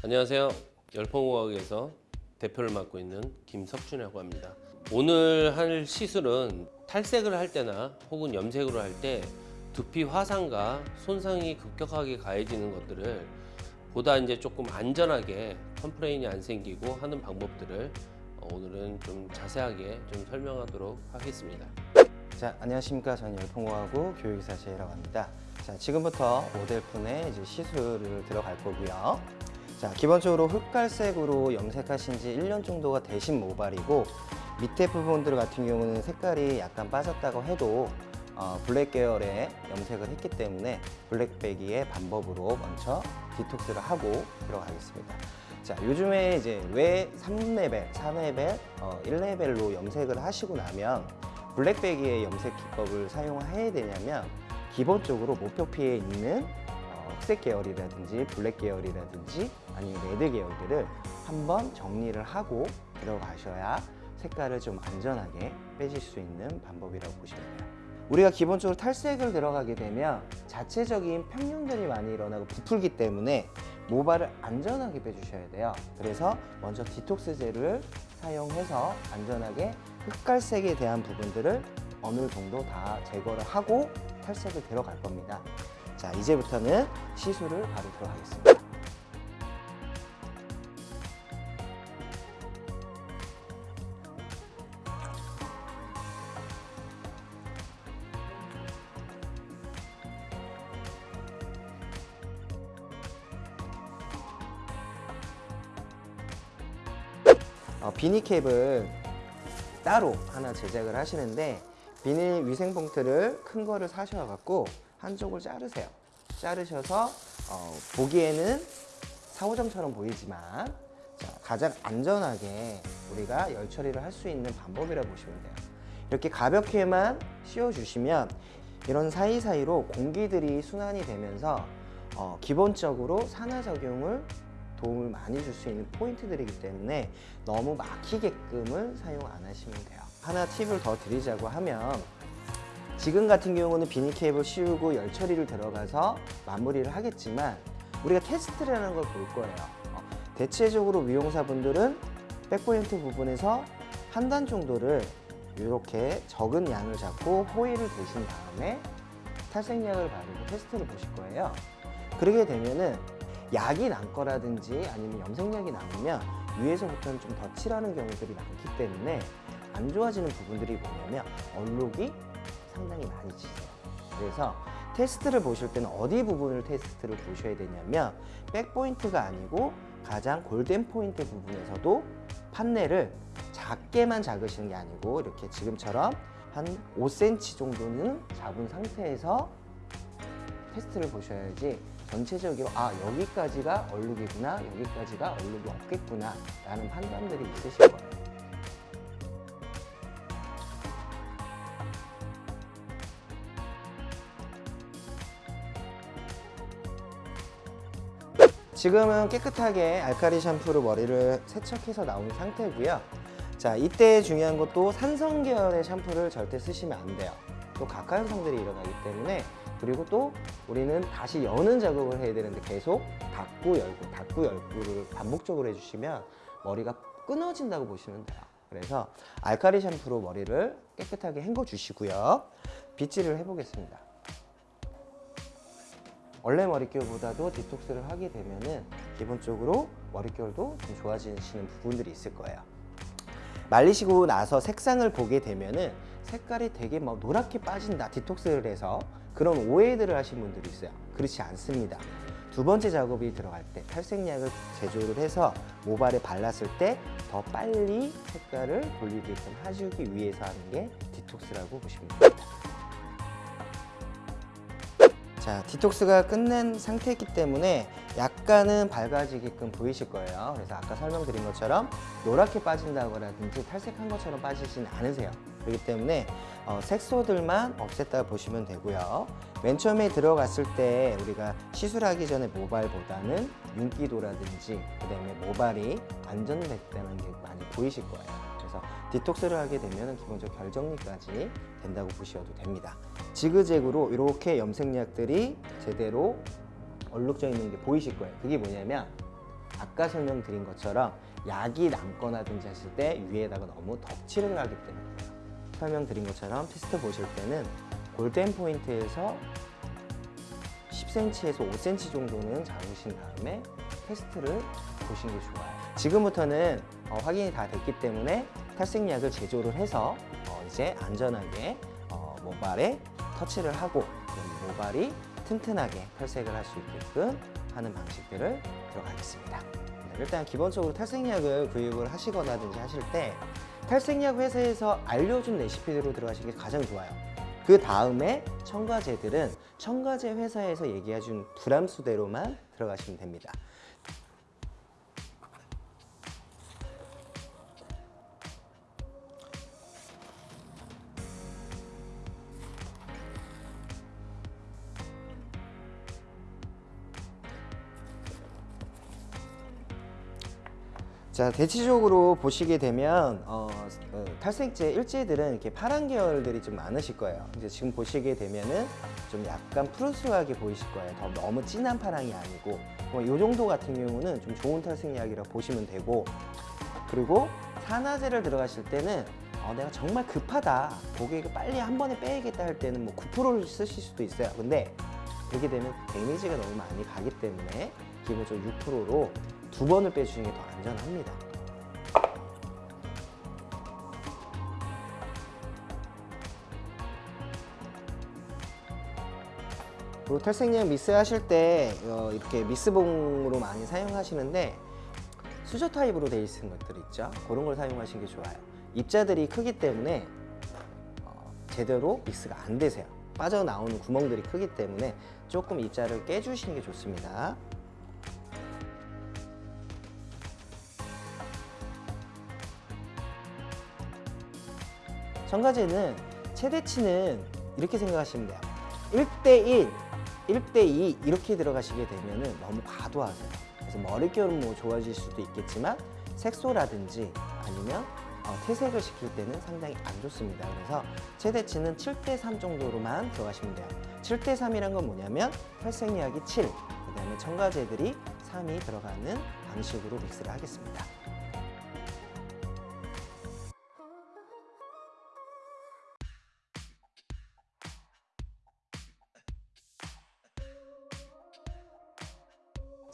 안녕하세요. 열풍공학에서 대표를 맡고 있는 김석준이라고 합니다. 오늘 할 시술은 탈색을 할 때나 혹은 염색으로 할 때 두피 화상과 손상이 급격하게 가해지는 것들을 보다 이제 조금 안전하게 complain이 안 생기고 하는 방법들을 어, 오늘은 좀 자세하게 좀 설명하도록 하겠습니다. 자, 안녕하십니까. 저는 열풍공학 교육이사 제이라고 합니다. 자, 지금부터 모델분의 이제 시술을 들어갈 거고요. 자, 기본적으로 흑갈색으로 염색하신 지 1년 정도가 되신 모발이고 밑에 부분들 같은 경우는 색깔이 약간 빠졌다고 해도 어, 블랙 계열의 염색을 했기 때문에 블랙빼기의 방법으로 먼저 디톡스를 하고 들어가겠습니다. 자, 요즘에 이제 왜 3레벨, 4레벨, 어, 1레벨로 염색을 하시고 나면 블랙빼기의 염색 기법을 사용해야 되냐면 기본적으로 모표피에 있는 어, 흑색 계열이라든지 블랙 계열이라든지 아니면 레드 계열들을 한번 정리를 하고 들어가셔야 색깔을 좀 안전하게 빼실 수 있는 방법이라고 보시면 돼요. 우리가 기본적으로 탈색을 들어가게 되면 자체적인 팽윤들이 많이 일어나고 부풀기 때문에 모발을 안전하게 빼주셔야 돼요. 그래서 먼저 디톡스 젤을 사용해서 안전하게 흑갈색에 대한 부분들을 어느 정도 다 제거를 하고 탈색을 들어갈 겁니다. 자, 이제부터는 시술을 바로 들어가겠습니다. 어, 비니캡을 따로 하나 제작을 하시는데 비닐 위생 봉투를 큰 거를 사셔갖고 한쪽을 자르세요. 자르셔서 어, 보기에는 4호점처럼 보이지만 자, 가장 안전하게 우리가 열 처리를 할 수 있는 방법이라고 보시면 돼요. 이렇게 가볍게만 씌워주시면 이런 사이사이로 공기들이 순환이 되면서 어, 기본적으로 산화작용을 도움을 많이 줄 수 있는 포인트들이기 때문에 너무 막히게끔을 사용 안 하시면 돼요. 하나 팁을 더 드리자고 하면 지금 같은 경우는 비닐 케이블 씌우고 열 처리를 들어가서 마무리를 하겠지만 우리가 테스트라는 걸 볼 거예요. 어, 대체적으로 미용사분들은 백포인트 부분에서 한 단 정도를 이렇게 적은 양을 잡고 호일을 대신 다음에 탈색약을 바르고 테스트를 보실 거예요. 그러게 되면은 약이 난 거라든지 아니면 염색약이 남으면 위에서부터는 좀 더 칠하는 경우들이 많기 때문에 안 좋아지는 부분들이 뭐냐면 얼룩이 상당히 많이 지세요. 그래서 테스트를 보실 때는 어디 부분을 테스트를 보셔야 되냐면 백포인트가 아니고 가장 골든 포인트 부분에서도 판넬을 작게만 작으시는 게 아니고 이렇게 지금처럼 한 5cm 정도는 잡은 상태에서 테스트를 보셔야지 전체적으로 아 여기까지가 얼룩이구나 여기까지가 얼룩이 없겠구나 라는 판단들이 있으실 거예요 지금은 깨끗하게 알카리 샴푸로 머리를 세척해서 나온 상태고요. 자 이때 중요한 것도 산성 계열의 샴푸를 절대 쓰시면 안 돼요. 또 각화현상들이 일어나기 때문에 그리고 또 우리는 다시 여는 작업을 해야 되는데 계속 닫고 열고 닫고 열고를 반복적으로 해주시면 머리가 끊어진다고 보시면 돼요. 그래서 알카리 샴푸로 머리를 깨끗하게 헹궈 주시고요. 빗질을 해보겠습니다 원래 머릿결보다도 디톡스를 하게 되면은 기본적으로 머릿결도 좀 좋아지시는 부분들이 있을 거예요. 말리시고 나서 색상을 보게 되면은 색깔이 되게 막 노랗게 빠진다 디톡스를 해서 그런 오해들을 하신 분들이 있어요. 그렇지 않습니다. 두 번째 작업이 들어갈 때 탈색약을 제조를 해서 모발에 발랐을 때 더 빨리 색깔을 돌리게끔 해주기 위해서 하는 게 디톡스라고 보시면 됩니다 자, 디톡스가 끝낸 상태이기 때문에 약간은 밝아지게끔 보이실 거예요. 그래서 아까 설명드린 것처럼 노랗게 빠진다거라든지 탈색한 것처럼 빠지진 않으세요. 그렇기 때문에 어, 색소들만 없앴다 보시면 되고요. 맨 처음에 들어갔을 때 우리가 시술하기 전에 모발보다는 윤기도라든지 그 다음에 모발이 안전됐다는 게 많이 보이실 거예요. 디톡스를 하게 되면 기본적으로 결정리까지 된다고 보셔도 됩니다. 지그재그로 이렇게 염색약들이 제대로 얼룩져 있는 게 보이실 거예요. 그게 뭐냐면 아까 설명드린 것처럼 약이 남거나든지 하실 때 위에다가 너무 덕칠을 하기 때문이에요. 설명드린 것처럼 테스트 보실 때는 골든 포인트에서 10cm에서 5cm 정도는 잡으신 다음에 테스트를 보시는 게 좋아요. 지금부터는 어, 확인이 다 됐기 때문에 탈색약을 제조를 해서 어, 이제 안전하게 어, 모발에 터치를 하고 모발이 튼튼하게 탈색을 할 수 있게끔 하는 방식들을 들어가겠습니다. 네, 일단 기본적으로 탈색약을 구입을 하시거나든지 하실 때 탈색약 회사에서 알려준 레시피대로 들어가시는 게 가장 좋아요. 그 다음에 첨가제들은 첨가제 회사에서 얘기해준 불함수대로만 들어가시면 됩니다. 자 대체적으로 보시게 되면 어, 어, 탈색제 일제들은 이렇게 파란 계열들이 좀 많으실 거예요. 이제 지금 보시게 되면은 좀 약간 푸르스하게 보이실 거예요. 더 너무 진한 파랑이 아니고 뭐 이 정도 같은 경우는 좀 좋은 탈색약이라 보시면 되고 그리고 산화제를 들어가실 때는 어, 내가 정말 급하다 고객을 빨리 한 번에 빼야겠다 할 때는 뭐 9%를 쓰실 수도 있어요. 근데 그렇게 되면 데미지가 너무 많이 가기 때문에 기본적으로 6%로 두 번을 빼주시는 게 더 안전합니다. 그리고 탈색약 미스 하실 때 어, 이렇게 미스봉으로 많이 사용하시는데 수저 타입으로 되어 있는 것들 있죠. 그런 걸 사용하시는 게 좋아요. 입자들이 크기 때문에 어, 제대로 믹스가 안 되세요. 빠져나오는 구멍들이 크기 때문에 조금 입자를 깨주시는 게 좋습니다. 첨가제는 최대치는 이렇게 생각하시면 돼요. 1대1, 1대2 이렇게 들어가시게 되면 너무 과도하세요. 그래서 머릿결은 뭐 좋아질 수도 있겠지만 색소라든지 아니면 어, 퇴색을 시킬 때는 상당히 안 좋습니다. 그래서 최대치는 7대3 정도로만 들어가시면 돼요. 7대3이란 건 뭐냐면 탈색약이 7, 그 다음에 첨가제들이 3이 들어가는 방식으로 믹스를 하겠습니다.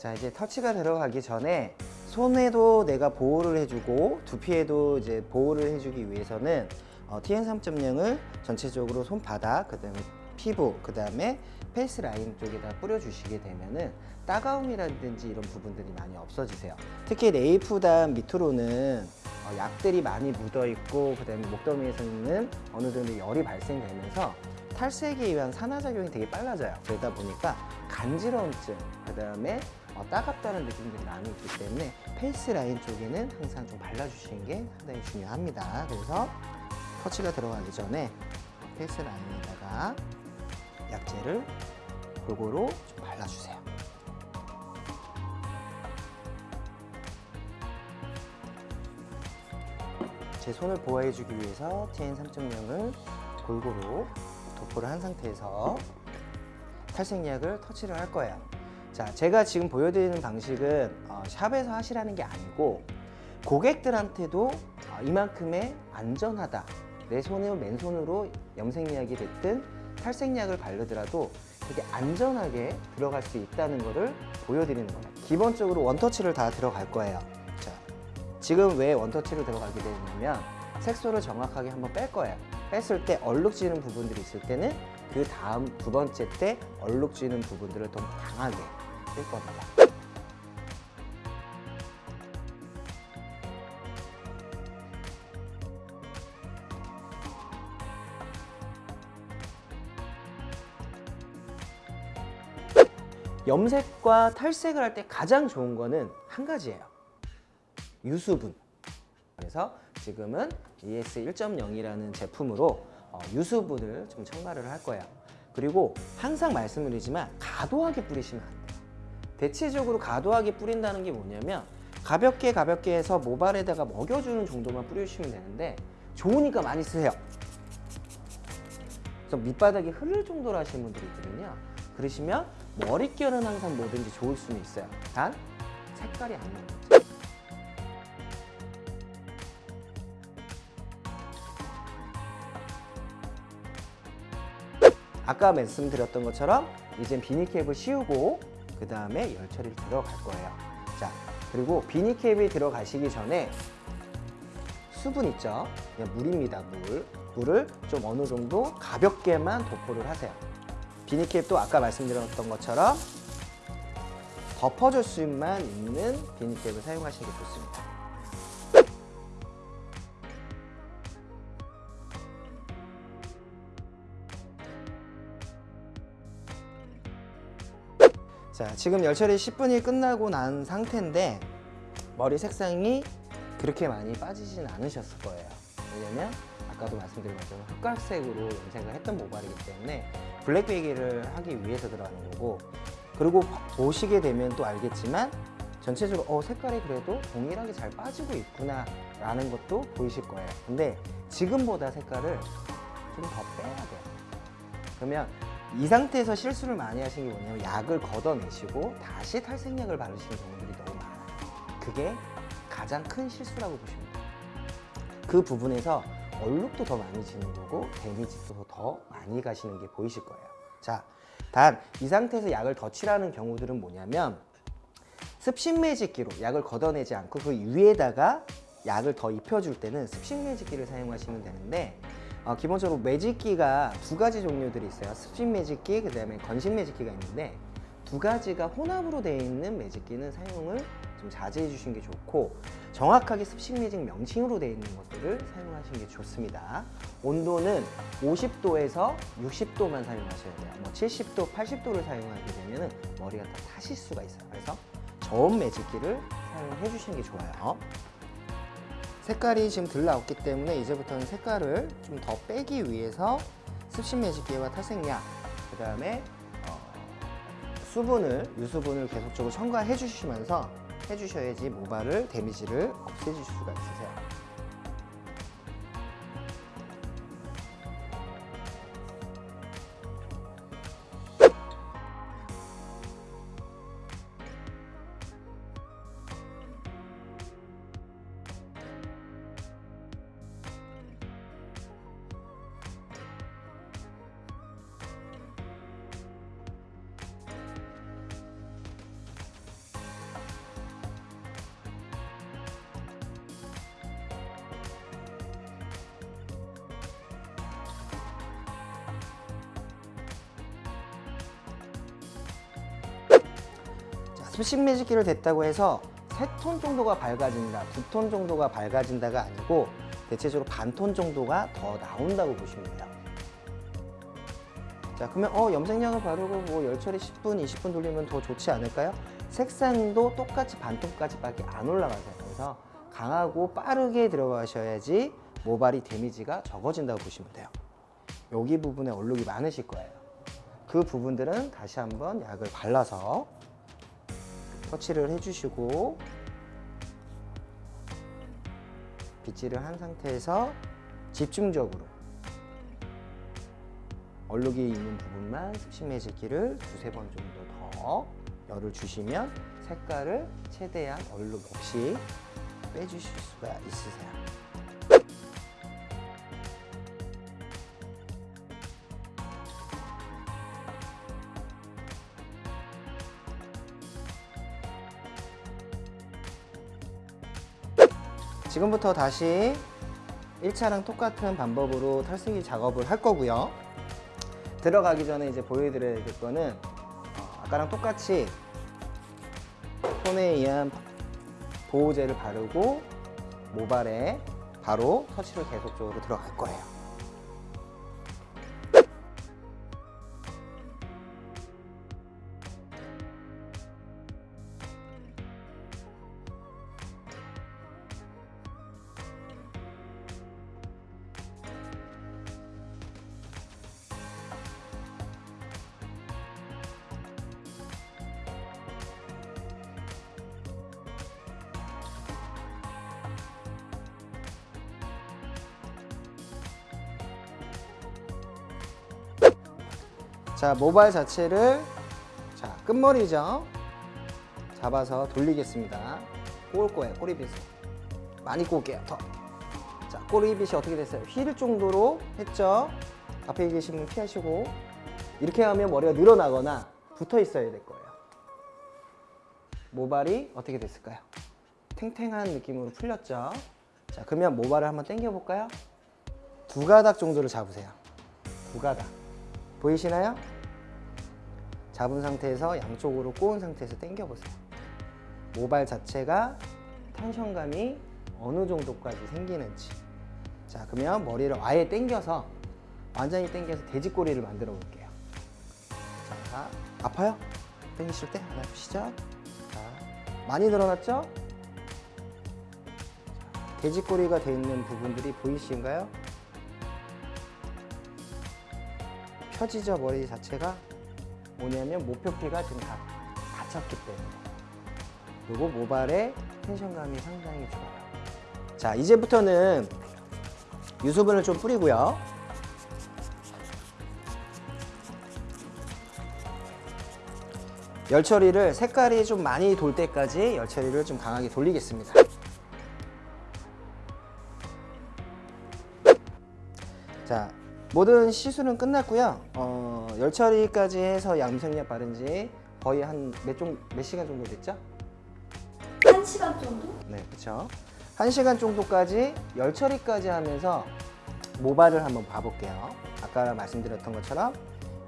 자 이제 터치가 들어가기 전에 손에도 내가 보호를 해주고 두피에도 이제 보호를 해주기 위해서는 어, TN3.0을 전체적으로 손바닥 그 다음에 피부 그 다음에 face line 쪽에다 뿌려주시게 되면은 따가움이라든지 이런 부분들이 많이 없어지세요. 특히 nape단 밑으로는 어, 약들이 많이 묻어 있고 그 다음에 목덜미에서는 어느 정도 열이 발생되면서 탈색에 의한 산화작용이 되게 빨라져요. 그러다 보니까 간지러움증, 그 다음에 어, 따갑다는 느낌들이 많이 있기 때문에 face line 쪽에는 항상 좀 발라주시는 게 상당히 중요합니다. 그래서 터치가 들어가기 전에 face line에다가 약제를 골고루 좀 발라주세요. 제 손을 보호해주기 위해서 TN3.0을 골고루 도포를 한 상태에서 탈색약을 터치를 할 거예요. 자, 제가 지금 보여드리는 방식은 어, 샵에서 하시라는 게 아니고 고객들한테도 어, 이만큼의 안전하다. 내 손을 맨손으로 염색약이 됐든 탈색약을 바르더라도 되게 안전하게 들어갈 수 있다는 것을 보여드리는 거예요. 기본적으로 원터치를 다 들어갈 거예요. 자, 지금 왜 원터치로 들어가게 되냐면 색소를 정확하게 한번 뺄 거예요. 뺐을 때 얼룩지는 부분들이 있을 때는 그 다음 두 번째 때 얼룩지는 부분들을 더 강하게 뺄 겁니다. 염색과 탈색을 할 때 가장 좋은 거는 한 가지예요. 유수분. 그래서 지금은 ES 1.0이라는 제품으로 어, 유수분을 좀 첨가를 할 거예요. 그리고 항상 말씀드리지만 과도하게 뿌리시면 안 돼요. 대체적으로 과도하게 뿌린다는 게 뭐냐면 가볍게 가볍게 해서 모발에다가 먹여주는 정도만 뿌리시면 되는데 좋으니까 많이 쓰세요. 그래서 밑바닥이 흐를 정도로 하시는 분들이 있거든요. 그러시면 머릿결은 항상 뭐든지 좋을 수는 있어요. 단 색깔이 안 나옵니다. 아까 말씀드렸던 것처럼 이젠 비닐캡을 씌우고 그 다음에 열 처리를 들어갈 거예요. 자, 그리고 비닐캡이 들어가시기 전에 수분 있죠? 그냥 물입니다, 물. 물을 좀 어느 정도 가볍게만 도포를 하세요. 비닐캡도 아까 말씀드렸던 것처럼 덮어줄 수만 있는 비닐캡을 사용하시는 게 좋습니다. 자, 지금 열처리 10분이 끝나고 난 상태인데 머리 색상이 그렇게 많이 빠지진 않으셨을 거예요. 왜냐면 아까도 말씀드린 것처럼 흑갈색으로 염색을 했던 모발이기 때문에 블랙 베이기를 하기 위해서 들어가는 거고 그리고 보시게 되면 또 알겠지만 전체적으로 어, 색깔이 그래도 동일하게 잘 빠지고 있구나 라는 것도 보이실 거예요. 근데 지금보다 색깔을 좀 더 빼야 돼요. 그러면 이 상태에서 실수를 많이 하신 게 뭐냐면 약을 걷어내시고 다시 탈색약을 바르시는 경우들이 너무 많아요. 그게 가장 큰 실수라고 보시면 돼요. 그 부분에서 얼룩도 더 많이 지는 거고 데미지도 더 많이 가시는 게 보이실 거예요. 자, 단 이 상태에서 약을 더 칠하는 경우들은 뭐냐면 습식 매직기로 약을 걷어내지 않고 그 위에다가 약을 더 입혀줄 때는 습식 매직기를 사용하시면 되는데 어, 기본적으로 매직기가 두 가지 종류들이 있어요. 습식 매직기, 그 다음에 건식 매직기가 있는데 두 가지가 혼합으로 되어 있는 매직기는 사용을 좀 자제해 주시는 게 좋고 정확하게 습식 매직 명칭으로 되어 있는 것들을 사용하시는 게 좋습니다. 온도는 50도에서 60도만 사용하셔야 돼요. 뭐 70도, 80도를 사용하게 되면 머리가 다 타실 수가 있어요. 그래서 저온 매직기를 사용해 주시는 게 좋아요. 색깔이 지금 덜 나왔기 때문에 이제부터는 색깔을 좀 더 빼기 위해서 습식 매직기와 탈색약 그 다음에 어, 수분을 유수분을 계속적으로 첨가해 주시면서 해주셔야지 모발을 데미지를 없애줄 수가 있으세요. 자, 습식 매직기를 됐다고 해서 세 톤 정도가 밝아진다, 두 톤 정도가 밝아진다가 아니고 대체적으로 반 톤 정도가 더 나온다고 보시면 돼요. 자, 그러면 어, 염색약을 바르고 뭐 열처리 10분, 20분 돌리면 더 좋지 않을까요? 색상도 똑같이 반톤까지 밖에 안 올라가세요. 그래서 강하고 빠르게 들어가셔야지 모발이 데미지가 적어진다고 보시면 돼요. 여기 부분에 얼룩이 많으실 거예요. 그 부분들은 다시 한번 약을 발라서 터치를 해주시고 빗질을 한 상태에서 집중적으로 얼룩이 있는 부분만 습식 매직기를 두세 번 정도 더 열을 주시면 색깔을 최대한 얼룩 없이 빼주실 수가 있으세요. 지금부터 다시 1차랑 똑같은 방법으로 탈색이 작업을 할 거고요. 들어가기 전에 이제 보여드려야 될 거는 어, 아까랑 똑같이 손에 의한 보호제를 바르고 모발에 바로 터치를 계속적으로 들어갈 거예요. 자 모발 자체를 자 끝머리죠 잡아서 돌리겠습니다. 꼬을 거예요. 꼬리빗을. 많이 꼬을게요. 더. 자, 꼬리빗이 어떻게 됐어요? 휠 정도로 했죠? 앞에 계신 분 피하시고 이렇게 하면 머리가 늘어나거나 붙어 있어야 될 거예요. 모발이 어떻게 됐을까요? 탱탱한 느낌으로 풀렸죠? 자, 그러면 모발을 한번 당겨 볼까요? 두 가닥 정도를 잡으세요. 두 가닥. 보이시나요? 잡은 상태에서 양쪽으로 꼬은 상태에서 당겨 보세요. 모발 자체가 텐션감이 어느 정도까지 생기는지. 자, 그러면 머리를 아예 당겨서 완전히 당겨서 돼지꼬리를 만들어 볼게요. 자, 아파요? 당기실 때안 아프시죠? 자, 많이 늘어났죠? 자, 돼지꼬리가 되어 있는 부분들이 보이신가요? 펴지죠 머리 자체가 뭐냐면 목표피가 지금 다 닫혔기 때문에. 그리고 모발의 텐션감이 상당히 좋아요. 자 이제부터는 유수분을 좀 뿌리고요. 열 처리를 색깔이 좀 많이 돌 때까지 열 처리를 좀 강하게 돌리겠습니다. 자 모든 시술은 끝났고요. 어, 열 처리까지 해서 염색약 바른 지 거의 한 몇 몇 시간 정도 됐죠? 한 시간 정도? 네, 그렇죠. 한 시간 정도까지 열 처리까지 하면서 모발을 한번 봐볼게요. 아까 말씀드렸던 것처럼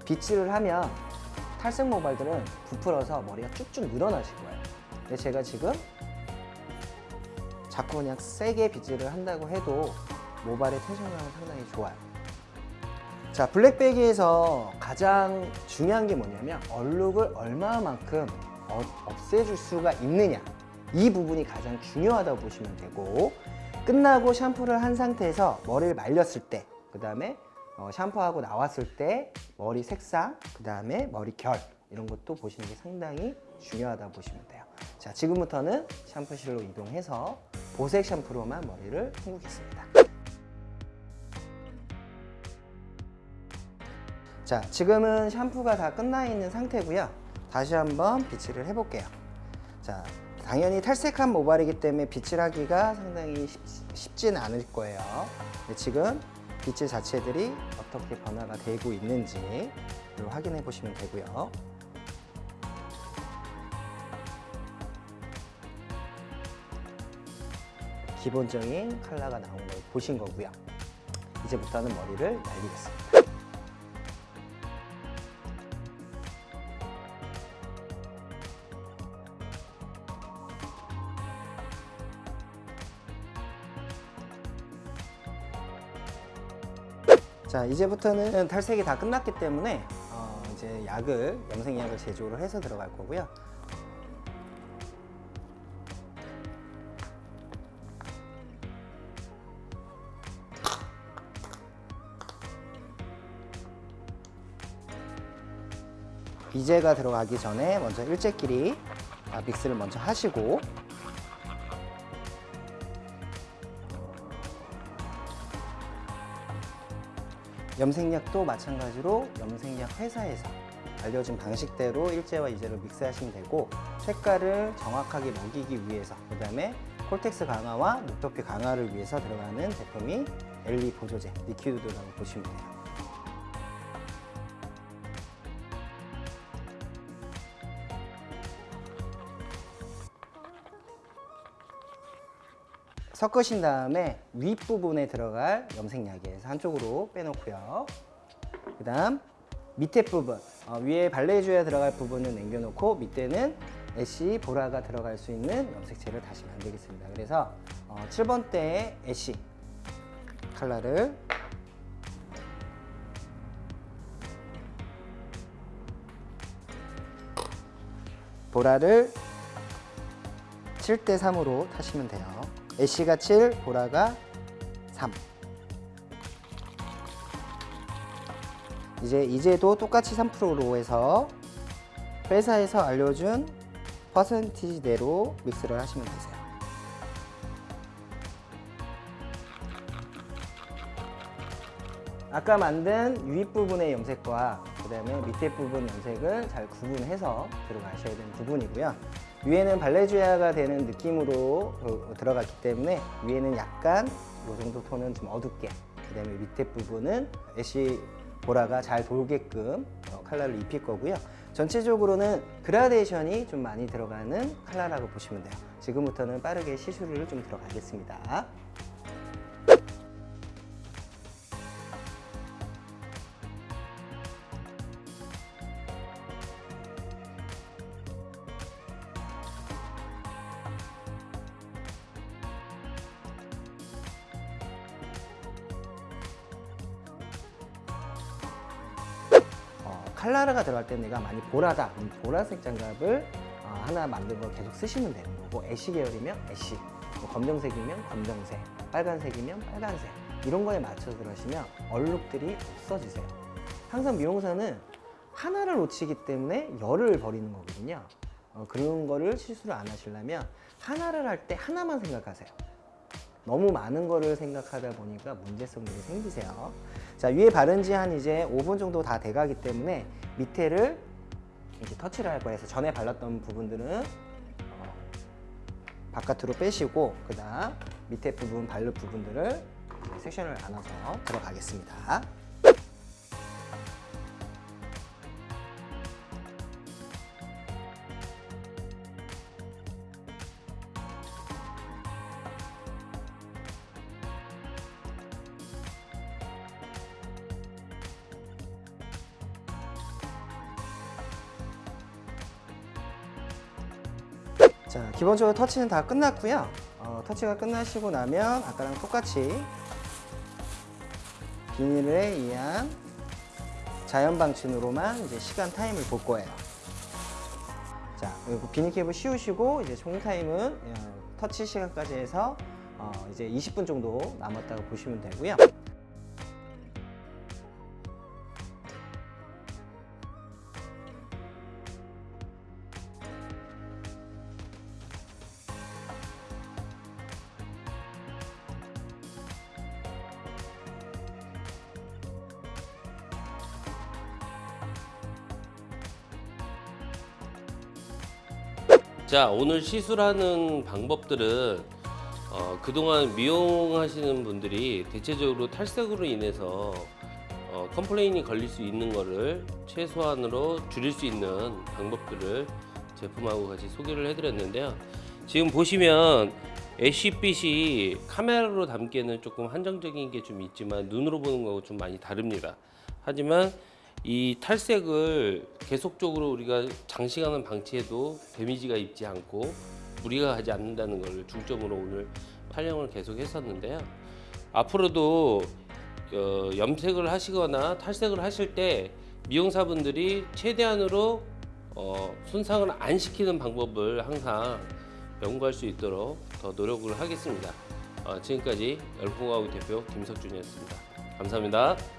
빗질을 하면 탈색 모발들은 부풀어서 머리가 쭉쭉 늘어나실 거예요. 근데 제가 지금 자꾸 그냥 세게 빗질을 한다고 해도 모발의 텐션감은 상당히 좋아요. 자, 블랙베기에서 가장 중요한 게 뭐냐면 얼룩을 얼마만큼 어- 없애줄 수가 있느냐. 이 부분이 가장 중요하다고 보시면 되고 끝나고 샴푸를 한 상태에서 머리를 말렸을 때, 그 다음에 어, 샴푸하고 나왔을 때 머리 색상, 그 다음에 머리 결 이런 것도 보시는 게 상당히 중요하다고 보시면 돼요. 자, 지금부터는 샴푸실로 이동해서 보색 샴푸로만 머리를 헹구겠습니다. 자, 지금은 샴푸가 다 끝나 있는 상태고요. 다시 한번 빗질을 해볼게요. 자, 당연히 탈색한 모발이기 때문에 빗질하기가 상당히 쉽, 쉽지는 않을 거예요. 지금 빗질 자체들이 어떻게 변화가 되고 있는지 확인해 보시면 되고요. 기본적인 컬러가 나온 걸 보신 거고요. 이제부터는 머리를 날리겠습니다. 자 이제부터는 탈색이 다 끝났기 때문에 어, 이제 약을 염색약을 제조를 해서 들어갈 거고요. 비제가 들어가기 전에 먼저 일제끼리 아, 믹스를 먼저 하시고 염색약도 마찬가지로 염색약 회사에서 알려준 방식대로 일제와 이제를 mix하시면 되고 색깔을 정확하게 먹이기 위해서 그 다음에 cortex 강화와 모표피 강화를 위해서 들어가는 제품이 엘리 보조제 liquid라고 보시면 돼요. 섞으신 다음에 윗부분에 들어갈 염색약에서 한쪽으로 빼놓고요. 그 다음 밑에 부분, 어, 위에 발레주에 들어갈 부분은 남겨놓고 밑에는 애쉬 보라가 들어갈 수 있는 염색체를 다시 만들겠습니다. 그래서 어, 7번 대의 애쉬 컬러를 보라를 7대 3으로 타시면 돼요. 애쉬가 7, 보라가 3. 이제 이제도 똑같이 3%로 해서 회사에서 알려준 퍼센티지대로 믹스를 하시면 되세요. 아까 만든 윗부분의 염색과 그 다음에 밑에 부분 염색을 잘 구분해서 들어가셔야 되는 부분이고요. 위에는 balayage가 되는 느낌으로 어, 들어갔기 때문에 위에는 약간 이 정도 톤은 좀 어둡게 그 다음에 밑에 부분은 ash 보라가 잘 돌게끔 어, 컬러를 입힐 거고요. 전체적으로는 그라데이션이 좀 많이 들어가는 컬러라고 보시면 돼요. 지금부터는 빠르게 시술을 좀 들어가겠습니다. 칼라르가 들어갈 때 내가 많이 보라다. 보라색 장갑을 어, 하나 만든 걸 계속 쓰시면 되는 거고 애쉬 계열이면 애쉬 뭐 검정색이면 검정색 빨간색이면 빨간색. 이런 거에 맞춰서 들어가시면 얼룩들이 없어지세요. 항상 미용사는 하나를 놓치기 때문에 열을 버리는 거거든요. 어, 그런 거를 실수를 안 하시려면 하나를 할 때 하나만 생각하세요. 너무 많은 거를 생각하다 보니까 문제성들이 생기세요. 자, 위에 바른 지 한 이제 5분 정도 다 돼가기 때문에 밑에를 이제 터치를 할 거예요. 그래서 전에 발랐던 부분들은 어, 바깥으로 빼시고 그 다음 밑에 부분 바를 부분들을 섹션을 나눠서 들어가겠습니다. 기본적으로 터치는 다 끝났고요. 어, 터치가 끝나시고 나면 아까랑 똑같이 비닐에 의한 자연 방치으로만 이제 시간 타임을 볼 거예요. 자, 그리고 비닐 캡을 씌우시고 이제 총 타임은 어, 터치 시간까지 해서 어, 이제 20분 정도 남았다고 보시면 되고요. 자 오늘 시술하는 방법들은 어, 그동안 미용하시는 분들이 대체적으로 탈색으로 인해서 어, complain이 걸릴 수 있는 거를 최소한으로 줄일 수 있는 방법들을 제품하고 같이 소개를 해드렸는데요. 지금 보시면 ash빛이 카메라로 담기에는 조금 한정적인 게 좀 있지만 눈으로 보는 거하고 좀 많이 다릅니다. 하지만 이 탈색을 계속적으로 우리가 장시간은 방치해도 damage가 입지 않고 무리가 가지 않는다는 걸 중점으로 오늘 촬영을 계속 했었는데요. 앞으로도 어, 염색을 하시거나 탈색을 하실 때 미용사분들이 최대한으로 어, 손상을 안 시키는 방법을 항상 연구할 수 있도록 더 노력을 하겠습니다. 어, 지금까지 열풍하우 대표 김석준이었습니다. 감사합니다.